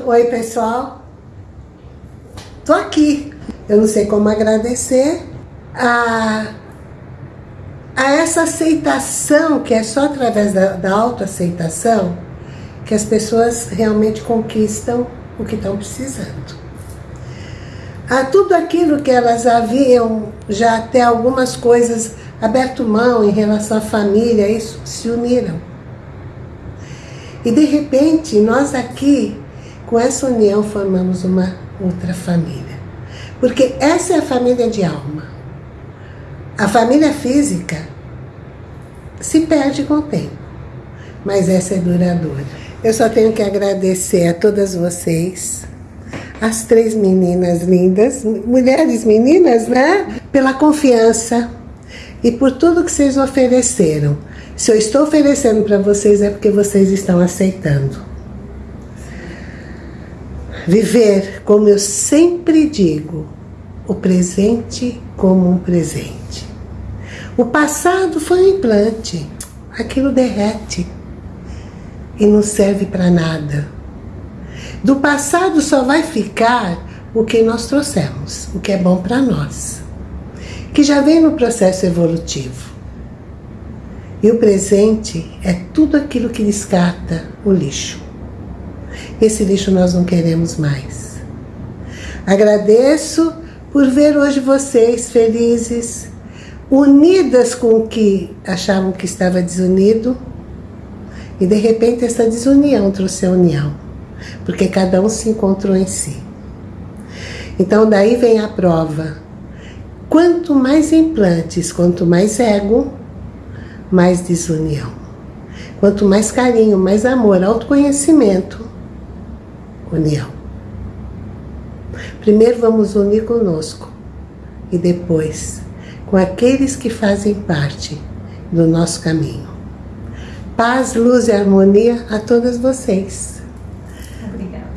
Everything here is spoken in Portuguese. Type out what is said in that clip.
Oi, pessoal. Tô aqui. Eu não sei como agradecer a, a essa aceitação, que é só através da, da autoaceitação que as pessoas realmente conquistam o que estão precisando. A tudo aquilo que elas haviam já até algumas coisas aberto mão em relação à família, isso se uniram. E de repente, nós aqui, com essa união, formamos uma outra família. Porque essa é a família de alma. A família física se perde com o tempo, mas essa é duradoura. Eu só tenho que agradecer a todas vocês, as três meninas lindas, mulheres meninas, né? Pela confiança e por tudo que vocês ofereceram. Se eu estou oferecendo para vocês é porque vocês estão aceitando. Viver, como eu sempre digo, o presente como um presente. O passado foi um implante, aquilo derrete e não serve para nada. Do passado só vai ficar o que nós trouxemos, o que é bom para nós, que já vem no processo evolutivo. E o presente é tudo aquilo que descarta o lixo. Esse lixo nós não queremos mais. Agradeço por ver hoje vocês felizes, unidas com o que achavam que estava desunido, e de repente essa desunião trouxe a união, porque cada um se encontrou em si. Então daí vem a prova. Quanto mais implantes, quanto mais ego, mais desunião. Quanto mais carinho, mais amor, autoconhecimento, união. Primeiro vamos unir conosco e depois com aqueles que fazem parte do nosso caminho. Paz, luz e harmonia a todas vocês. Obrigada.